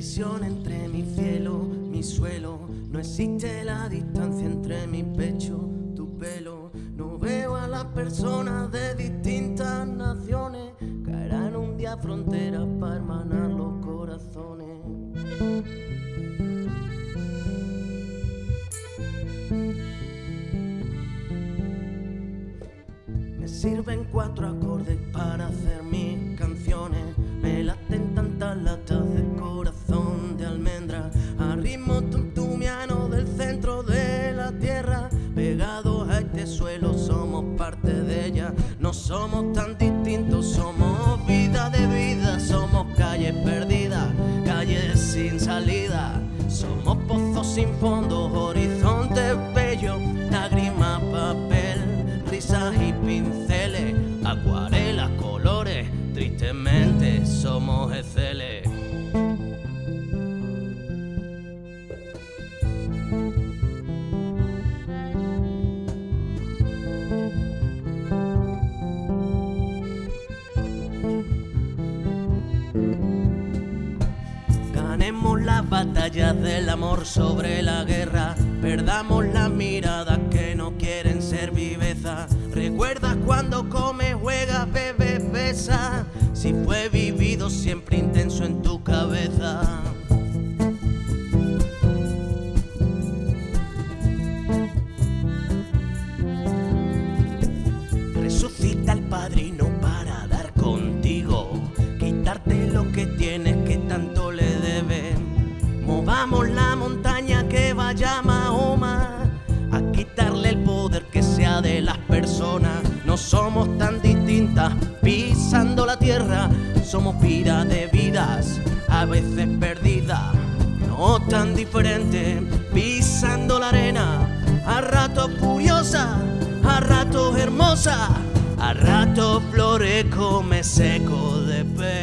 Entre mi cielo, mi suelo. No existe la distancia entre mi pecho, tu pelo. No veo a las personas de distintas naciones. Caerán un día fronteras para hermanar los corazones. Me sirven cuatro acordes para hacer mis canciones. Pegados a este suelo, somos parte de ella. No somos tan distintos, somos vida de vida. Somos calles perdidas, calles sin salida. Somos pozos sin fondo, horizontes bellos. Lágrimas, papel, risas y pinceles. Acuarelas, colores, tristemente somos eceles. Ganemos las batallas del amor sobre la guerra. Perdamos las miradas que no quieren ser viveza. Recuerda cuando comes, juegas, bebes, besas. Si fue vivido siempre la montaña que vaya Mahoma a quitarle el poder que sea de las personas. No somos tan distintas pisando la tierra, somos vida de vidas, a veces perdidas. No tan diferentes pisando la arena, a ratos furiosa, a ratos hermosa, a ratos flores come seco de pena.